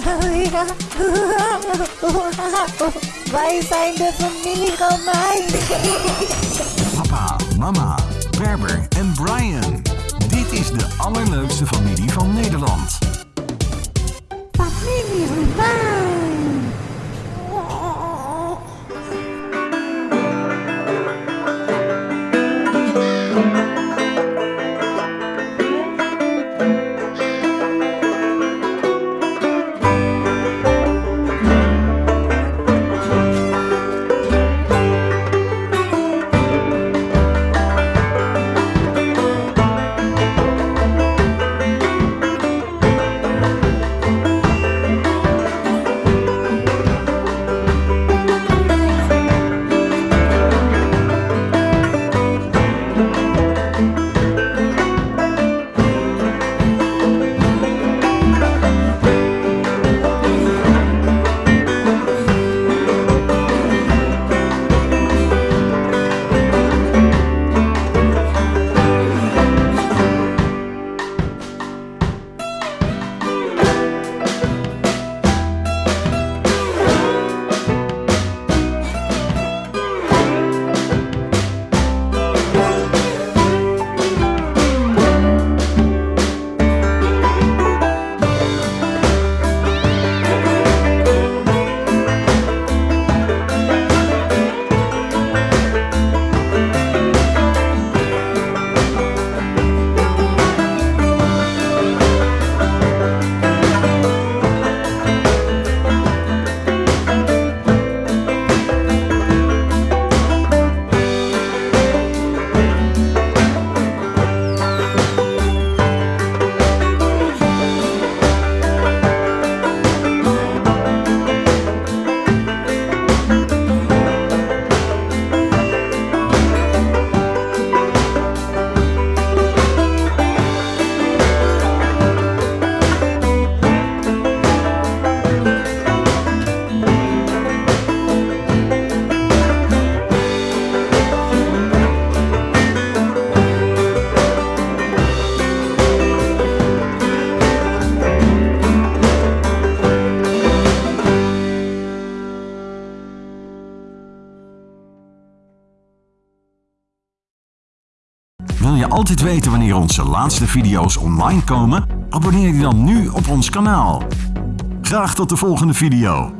Wij zijn de familie Romein. Papa, mama, Berber en Brian. Dit is de allerleukste familie van Nederland. Familie Romein. Wil je altijd weten wanneer onze laatste video's online komen? Abonneer je dan nu op ons kanaal. Graag tot de volgende video.